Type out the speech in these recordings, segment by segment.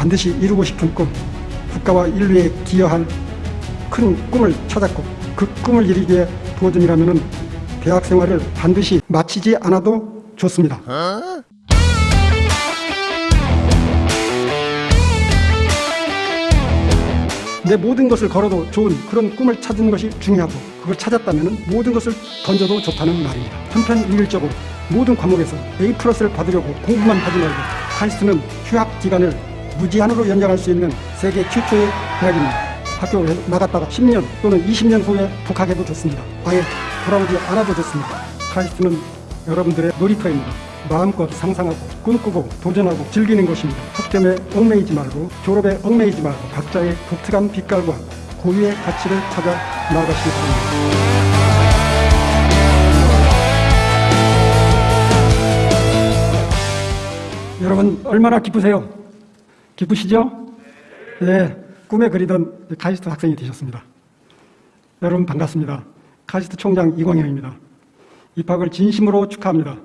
반드시 이루고 싶은 꿈, 국가와 인류에 기여할 큰 꿈을 찾았고 그 꿈을 이루기 위해 도전이라면 대학 생활을 반드시 마치지 않아도 좋습니다. 내 모든 것을 걸어도 좋은 그런 꿈을 찾는 것이 중요하고 그걸 찾았다면 모든 것을 던져도 좋다는 말입니다. 한편 일률적으로 모든 과목에서 A 플러스를 받으려고 공부만 하지 말고 카이스트는 휴학 기간을 무제한으로 연장할 수 있는 세계 최초의 대학입니다. 학교에 나갔다가 10년 또는 20년 후에 복학해도 좋습니다. 아예 돌아오지 않아도 좋습니다. 카이스트는 여러분들의 놀이터입니다. 마음껏 상상하고 꿈꾸고 도전하고 즐기는 것입니다. 학점에 얽매이지 말고 졸업에 얽매이지 말고 각자의 독특한 빛깔과 고유의 가치를 찾아 나아가시기 바랍니다. 여러분 얼마나 기쁘세요? 기쁘시죠? 네, 꿈에 그리던 카이스트 학생이 되셨습니다. 여러분 반갑습니다. 카이스트 총장 이광형입니다. 입학을 진심으로 축하합니다.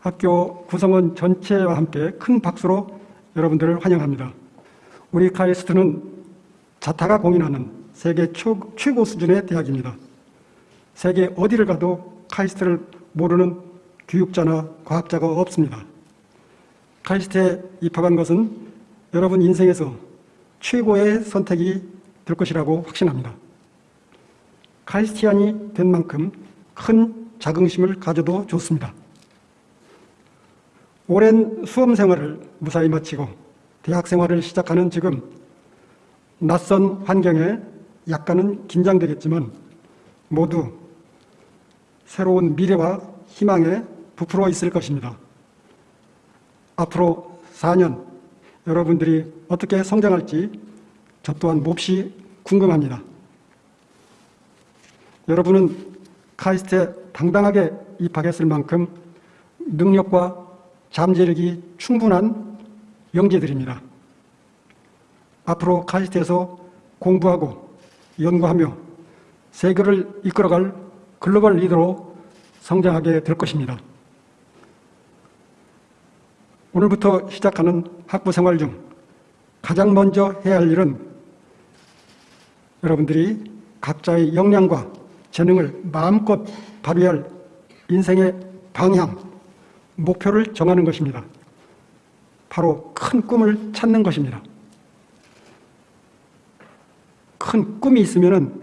학교 구성원 전체와 함께 큰 박수로 여러분들을 환영합니다. 우리 카이스트는 자타가 공인하는 세계 초, 최고 수준의 대학입니다. 세계 어디를 가도 카이스트를 모르는 교육자나 과학자가 없습니다. 카이스트에 입학한 것은 여러분 인생에서 최고의 선택이 될 것이라고 확신합니다. 카이스티안이 된 만큼 큰 자긍심을 가져도 좋습니다. 오랜 수험 생활을 무사히 마치고 대학 생활을 시작하는 지금 낯선 환경에 약간은 긴장되겠지만 모두 새로운 미래와 희망에 부풀어 있을 것입니다. 앞으로 4년 여러분들이 어떻게 성장할지 저 또한 몹시 궁금합니다. 여러분은 카이스트에 당당하게 입학했을 만큼 능력과 잠재력이 충분한 영재들입니다. 앞으로 카이스트에서 공부하고 연구하며 세계를 이끌어갈 글로벌 리더로 성장하게 될 것입니다. 오늘부터 시작하는 학부 생활 중 가장 먼저 해야 할 일은 여러분들이 각자의 역량과 재능을 마음껏 발휘할 인생의 방향, 목표를 정하는 것입니다. 바로 큰 꿈을 찾는 것입니다. 큰 꿈이 있으면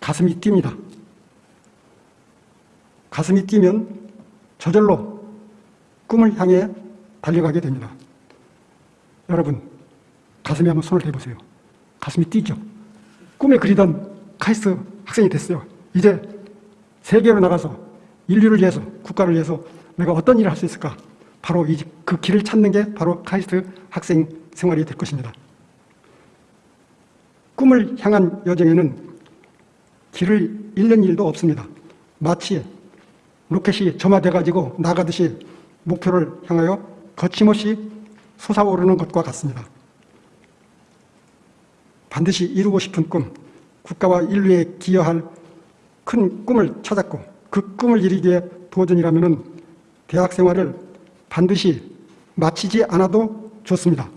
가슴이 뜁니다. 가슴이 뛰면 저절로 꿈을 향해 달려가게 됩니다. 여러분, 가슴에 한번 손을 대보세요. 가슴이 뛰죠? 꿈에 그리던 카이스트 학생이 됐어요. 이제 세계로 나가서 인류를 위해서, 국가를 위해서 내가 어떤 일을 할 수 있을까? 바로 이, 그 길을 찾는 게 바로 카이스트 학생 생활이 될 것입니다. 꿈을 향한 여정에는 길을 잃는 일도 없습니다. 마치 로켓이 점화돼가지고 나가듯이 목표를 향하여 거침없이 솟아오르는 것과 같습니다. 반드시 이루고 싶은 꿈, 국가와 인류에 기여할 큰 꿈을 찾았고 그 꿈을 이루기 위해 도전이라면 대학 생활을 반드시 마치지 않아도 좋습니다.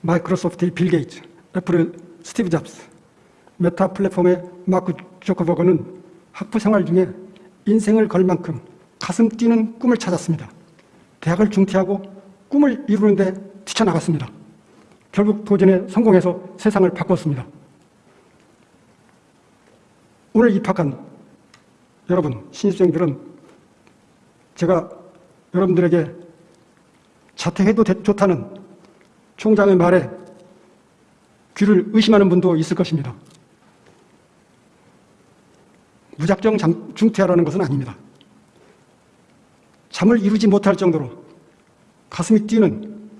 마이크로소프트의 빌 게이츠, 애플의 스티브 잡스, 메타 플랫폼의 마크 저커버그는 학부 생활 중에 인생을 걸 만큼 가슴 뛰는 꿈을 찾았습니다. 대학을 중퇴하고 꿈을 이루는데 뛰쳐나갔습니다. 결국 도전에 성공해서 세상을 바꿨습니다. 오늘 입학한 여러분, 신입생들은 제가 여러분들에게 자퇴해도 좋다는 총장의 말에 귀를 의심하는 분도 있을 것입니다. 무작정 중퇴하라는 것은 아닙니다. 잠을 이루지 못할 정도로 가슴이 뛰는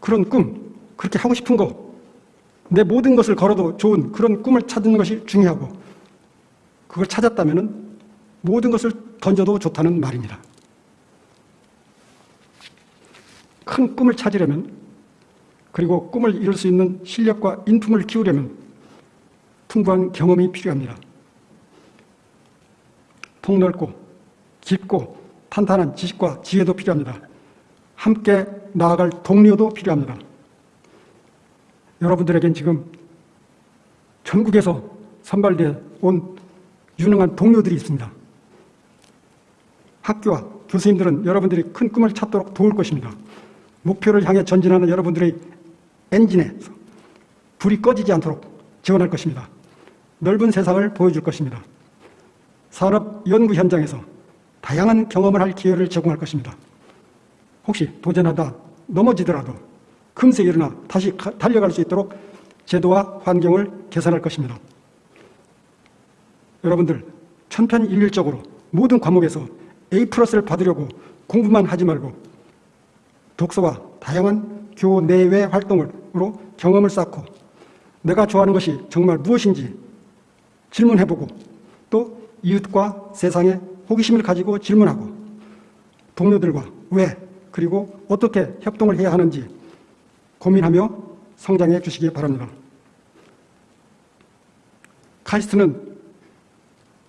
그런 꿈, 그렇게 하고 싶은 거, 내 모든 것을 걸어도 좋은 그런 꿈을 찾는 것이 중요하고 그걸 찾았다면 모든 것을 던져도 좋다는 말입니다. 큰 꿈을 찾으려면 그리고 꿈을 이룰 수 있는 실력과 인품을 키우려면 풍부한 경험이 필요합니다. 폭넓고 깊고 탄탄한 지식과 지혜도 필요합니다. 함께 나아갈 동료도 필요합니다. 여러분들에겐 지금 전국에서 선발돼 온 유능한 동료들이 있습니다. 학교와 교수님들은 여러분들이 큰 꿈을 찾도록 도울 것입니다. 목표를 향해 전진하는 여러분들의 엔진에 불이 꺼지지 않도록 지원할 것입니다. 넓은 세상을 보여줄 것입니다. 산업 연구 현장에서 다양한 경험을 할 기회를 제공할 것입니다. 혹시 도전하다 넘어지더라도 금세 일어나 다시 가- 달려갈 수 있도록 제도와 환경을 개선할 것입니다. 여러분들 천편일률적으로 모든 과목에서 A 플러스를 받으려고 공부만 하지 말고 독서와 다양한 교내외 활동으로 경험을 쌓고 내가 좋아하는 것이 정말 무엇인지 질문해보고 또 이웃과 세상에 호기심을 가지고 질문하고 동료들과 왜 그리고 어떻게 협동을 해야 하는지 고민하며 성장해 주시기 바랍니다. 카이스트는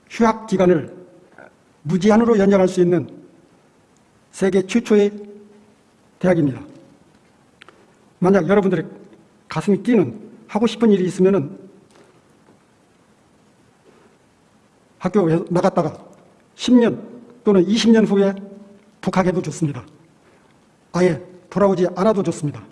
휴학 기간을 무제한으로 연장할 수 있는 세계 최초의 대학입니다. 만약 여러분들의 가슴이 뛰는 하고 싶은 일이 있으면은 학교에 나갔다가 10년 또는 20년 후에 복학해도 좋습니다. 아예 돌아오지 않아도 좋습니다.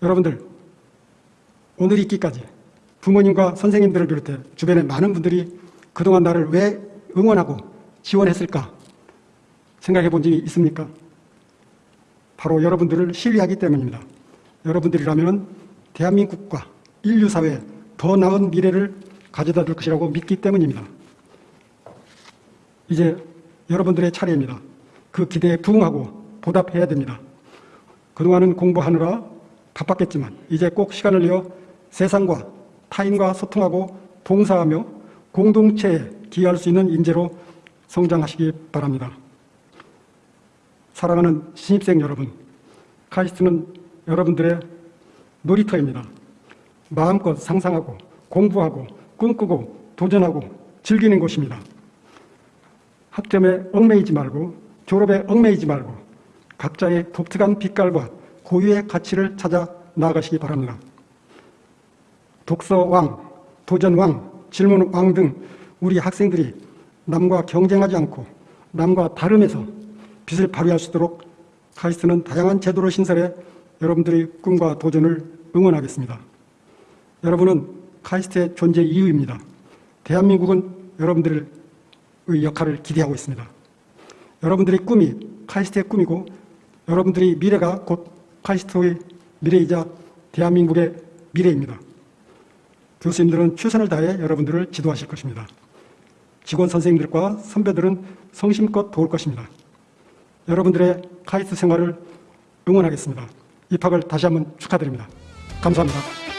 여러분들, 오늘 있기까지 부모님과 선생님들을 비롯해 주변의 많은 분들이 그동안 나를 왜 응원하고 지원했을까 생각해 본 적이 있습니까? 바로 여러분들을 신뢰하기 때문입니다. 여러분들이라면 대한민국과 인류 사회에 더 나은 미래를 가져다 줄 것이라고 믿기 때문입니다. 이제 여러분들의 차례입니다. 그 기대에 부응하고 보답해야 됩니다. 그동안은 공부하느라 바빴겠지만 이제 꼭 시간을 내어 세상과 타인과 소통하고 봉사하며 공동체에 기여할 수 있는 인재로 성장하시기 바랍니다. 사랑하는 신입생 여러분, 카이스트는 여러분들의 놀이터입니다. 마음껏 상상하고 공부하고 꿈꾸고 도전하고 즐기는 곳입니다. 학점에 얽매이지 말고 졸업에 얽매이지 말고 각자의 독특한 빛깔과 고유의 가치를 찾아 나아가시기 바랍니다. 독서왕, 도전왕, 질문왕 등 우리 학생들이 남과 경쟁하지 않고 남과 다름에서 빛을 발휘할 수 있도록 카이스트는 다양한 제도를 신설해 여러분들의 꿈과 도전을 응원하겠습니다. 여러분은 카이스트의 존재 이유입니다. 대한민국은 여러분들의 역할을 기대하고 있습니다. 여러분들의 꿈이 카이스트의 꿈이고 여러분들의 미래가 곧 카이스트의 미래이자 대한민국의 미래입니다. 교수님들은 최선을 다해 여러분들을 지도하실 것입니다. 직원 선생님들과 선배들은 성심껏 도울 것입니다. 여러분들의 카이스트 생활을 응원하겠습니다. 입학을 다시 한번 축하드립니다. 감사합니다.